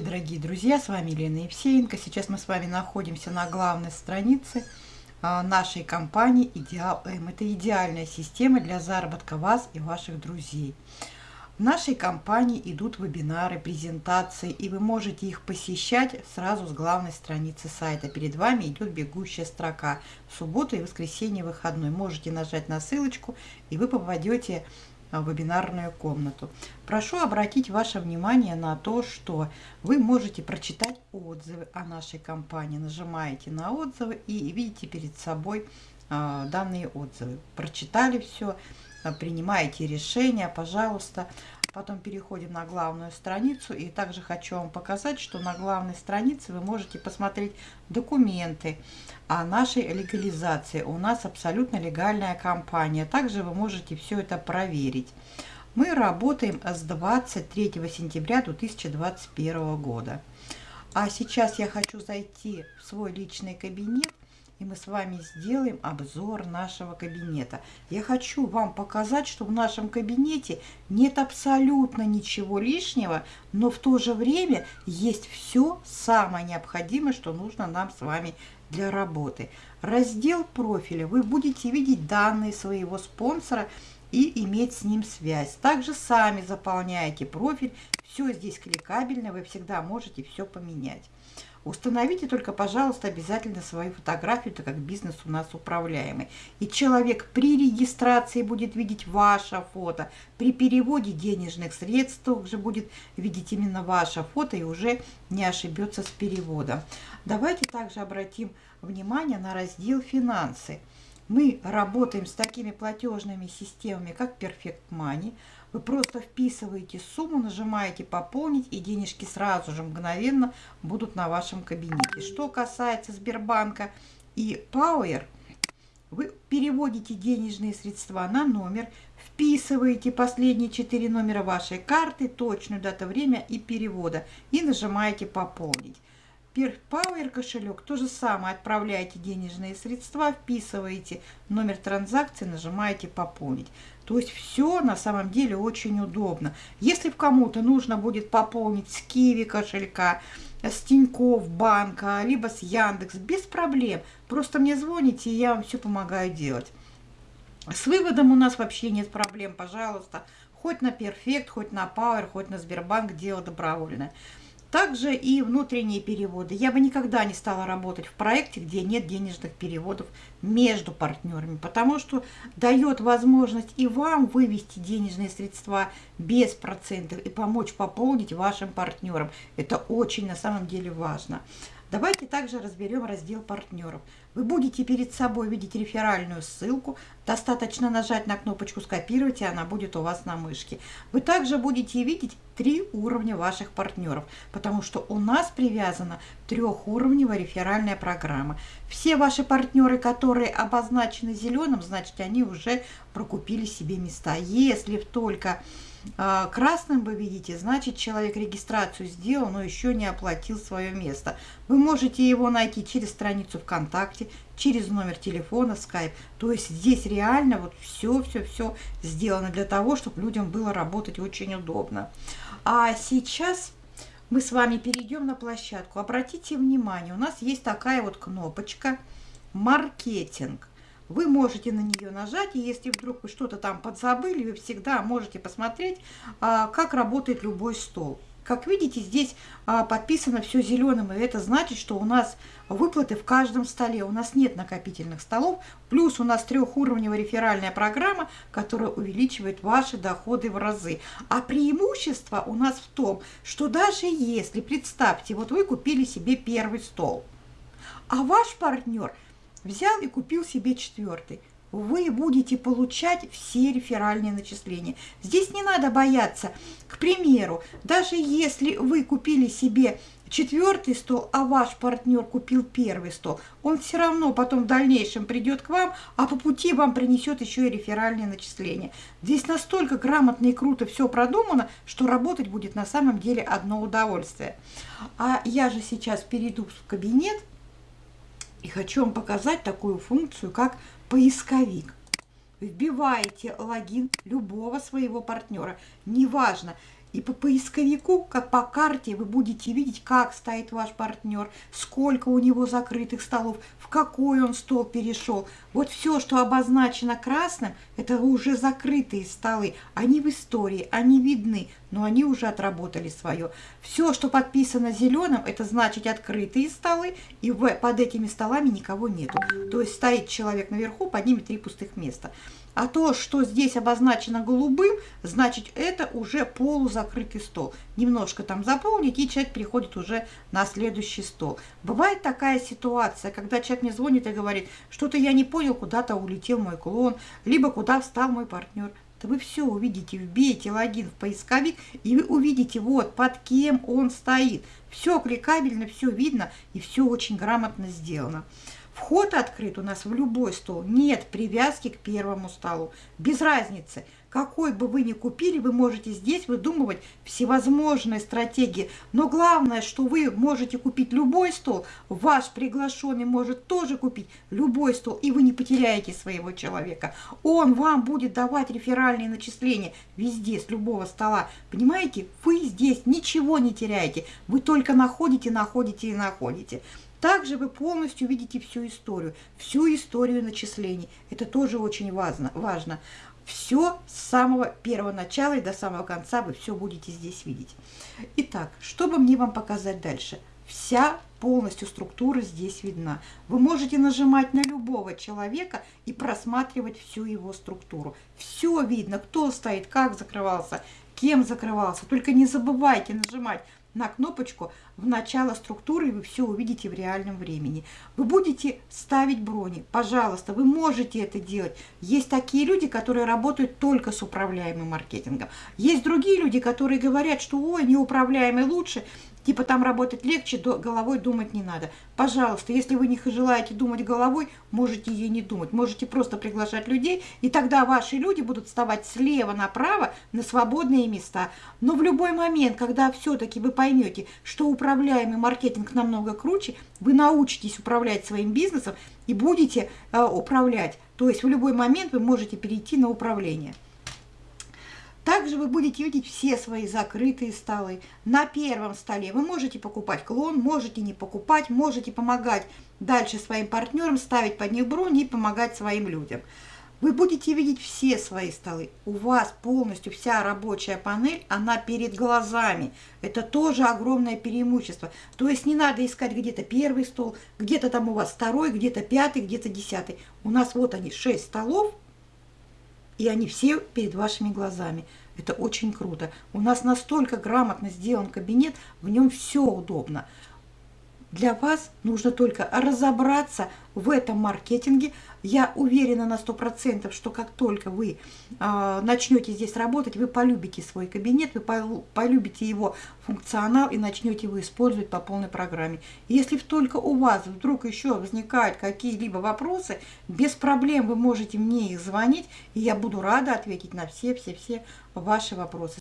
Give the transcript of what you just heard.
дорогие друзья, с вами Елена Евсеенко. Сейчас мы с вами находимся на главной странице а, нашей компании Идеал М. Это идеальная система для заработка вас и ваших друзей. В нашей компании идут вебинары, презентации, и вы можете их посещать сразу с главной страницы сайта. Перед вами идет бегущая строка. В субботу и воскресенье выходной. Можете нажать на ссылочку, и вы попадете вебинарную комнату. Прошу обратить ваше внимание на то, что вы можете прочитать отзывы о нашей компании. Нажимаете на отзывы и видите перед собой а, данные отзывы. Прочитали все, а, принимаете решение, пожалуйста. Потом переходим на главную страницу. И также хочу вам показать, что на главной странице вы можете посмотреть документы о нашей легализации. У нас абсолютно легальная компания. Также вы можете все это проверить. Мы работаем с 23 сентября 2021 года. А сейчас я хочу зайти в свой личный кабинет и мы с вами сделаем обзор нашего кабинета. Я хочу вам показать, что в нашем кабинете нет абсолютно ничего лишнего, но в то же время есть все самое необходимое, что нужно нам с вами для работы. Раздел профиля. Вы будете видеть данные своего спонсора и иметь с ним связь. Также сами заполняете профиль. Все здесь кликабельно, вы всегда можете все поменять. Установите только, пожалуйста, обязательно свою фотографию, так как бизнес у нас управляемый. И человек при регистрации будет видеть ваше фото, при переводе денежных средств также будет видеть именно ваше фото и уже не ошибется с переводом. Давайте также обратим внимание на раздел «Финансы». Мы работаем с такими платежными системами, как Perfect Money – вы просто вписываете сумму, нажимаете «Пополнить», и денежки сразу же мгновенно будут на вашем кабинете. Что касается Сбербанка и Power, вы переводите денежные средства на номер, вписываете последние четыре номера вашей карты, точную дату, время и перевода и нажимаете «Пополнить». Power кошелек то же самое. Отправляете денежные средства, вписываете номер транзакции, нажимаете «Пополнить». То есть все на самом деле очень удобно. Если кому-то нужно будет пополнить с Киви кошелька, с Тинькофф банка, либо с Яндекс, без проблем. Просто мне звоните, и я вам все помогаю делать. С выводом у нас вообще нет проблем, пожалуйста. Хоть на Перфект, хоть на Power, хоть на Сбербанк, дело добровольное. Также и внутренние переводы. Я бы никогда не стала работать в проекте, где нет денежных переводов между партнерами, потому что дает возможность и вам вывести денежные средства без процентов и помочь пополнить вашим партнерам. Это очень на самом деле важно. Давайте также разберем раздел партнеров. Вы будете перед собой видеть реферальную ссылку. Достаточно нажать на кнопочку «Скопировать», и она будет у вас на мышке. Вы также будете видеть три уровня ваших партнеров, потому что у нас привязана трехуровневая реферальная программа. Все ваши партнеры, которые обозначены зеленым, значит, они уже прокупили себе места. Если только а, красным вы видите, значит человек регистрацию сделал, но еще не оплатил свое место. Вы можете его найти через страницу ВКонтакте, через номер телефона, скайп. То есть здесь реально вот все-все-все сделано для того, чтобы людям было работать очень удобно. А сейчас мы с вами перейдем на площадку. Обратите внимание, у нас есть такая вот кнопочка «Маркетинг» вы можете на нее нажать, и если вдруг вы что-то там подзабыли, вы всегда можете посмотреть, а, как работает любой стол. Как видите, здесь а, подписано все зеленым, и это значит, что у нас выплаты в каждом столе. У нас нет накопительных столов, плюс у нас трехуровневая реферальная программа, которая увеличивает ваши доходы в разы. А преимущество у нас в том, что даже если, представьте, вот вы купили себе первый стол, а ваш партнер – взял и купил себе четвертый. Вы будете получать все реферальные начисления. Здесь не надо бояться. К примеру, даже если вы купили себе четвертый стол, а ваш партнер купил первый стол, он все равно потом в дальнейшем придет к вам, а по пути вам принесет еще и реферальные начисления. Здесь настолько грамотно и круто все продумано, что работать будет на самом деле одно удовольствие. А я же сейчас перейду в кабинет и хочу вам показать такую функцию, как поисковик. Вбиваете логин любого своего партнера, неважно, И по поисковику, как по карте, вы будете видеть, как стоит ваш партнер, сколько у него закрытых столов, в какой он стол перешел. Вот все, что обозначено красным, это уже закрытые столы. Они в истории, они видны, но они уже отработали свое. Все, что подписано зеленым, это значит открытые столы, и под этими столами никого нету. То есть стоит человек наверху, под ними три пустых места. А то, что здесь обозначено голубым, значит, это уже полузакрытый стол. Немножко там заполнить, и человек переходит уже на следующий стол. Бывает такая ситуация, когда человек мне звонит и говорит, что-то я не понял, куда-то улетел мой клон, либо куда встал мой партнер. Да вы все увидите, вбейте логин в поисковик, и вы увидите, вот, под кем он стоит. Все кликабельно, все видно, и все очень грамотно сделано. Вход открыт у нас в любой стол. Нет привязки к первому столу. Без разницы. Какой бы вы ни купили, вы можете здесь выдумывать всевозможные стратегии. Но главное, что вы можете купить любой стол, ваш приглашенный может тоже купить любой стол, и вы не потеряете своего человека. Он вам будет давать реферальные начисления везде, с любого стола. Понимаете, вы здесь ничего не теряете. Вы только находите, находите и находите. Также вы полностью видите всю историю, всю историю начислений. Это тоже очень важно. важно. Все с самого первого начала и до самого конца вы все будете здесь видеть. Итак, что бы мне вам показать дальше? Вся полностью структура здесь видна. Вы можете нажимать на любого человека и просматривать всю его структуру. Все видно, кто стоит, как закрывался, кем закрывался. Только не забывайте нажимать на кнопочку в начало структуры, и вы все увидите в реальном времени. Вы будете ставить брони. Пожалуйста, вы можете это делать. Есть такие люди, которые работают только с управляемым маркетингом. Есть другие люди, которые говорят, что ой, неуправляемый лучше, Типа там работать легче, головой думать не надо. Пожалуйста, если вы не желаете думать головой, можете ей не думать. Можете просто приглашать людей, и тогда ваши люди будут вставать слева направо на свободные места. Но в любой момент, когда все-таки вы поймете, что управляемый маркетинг намного круче, вы научитесь управлять своим бизнесом и будете э, управлять. То есть в любой момент вы можете перейти на управление. Также вы будете видеть все свои закрытые столы. На первом столе вы можете покупать клон, можете не покупать, можете помогать дальше своим партнерам, ставить под них брони и помогать своим людям. Вы будете видеть все свои столы. У вас полностью вся рабочая панель, она перед глазами. Это тоже огромное преимущество. То есть не надо искать где-то первый стол, где-то там у вас второй, где-то пятый, где-то десятый. У нас вот они, шесть столов, и они все перед вашими глазами. Это очень круто. У нас настолько грамотно сделан кабинет, в нем все удобно. Для вас нужно только разобраться в этом маркетинге. Я уверена на 100%, что как только вы э, начнете здесь работать, вы полюбите свой кабинет, вы полюбите его функционал и начнете его использовать по полной программе. Если только у вас вдруг еще возникают какие-либо вопросы, без проблем вы можете мне их звонить, и я буду рада ответить на все-все-все ваши вопросы.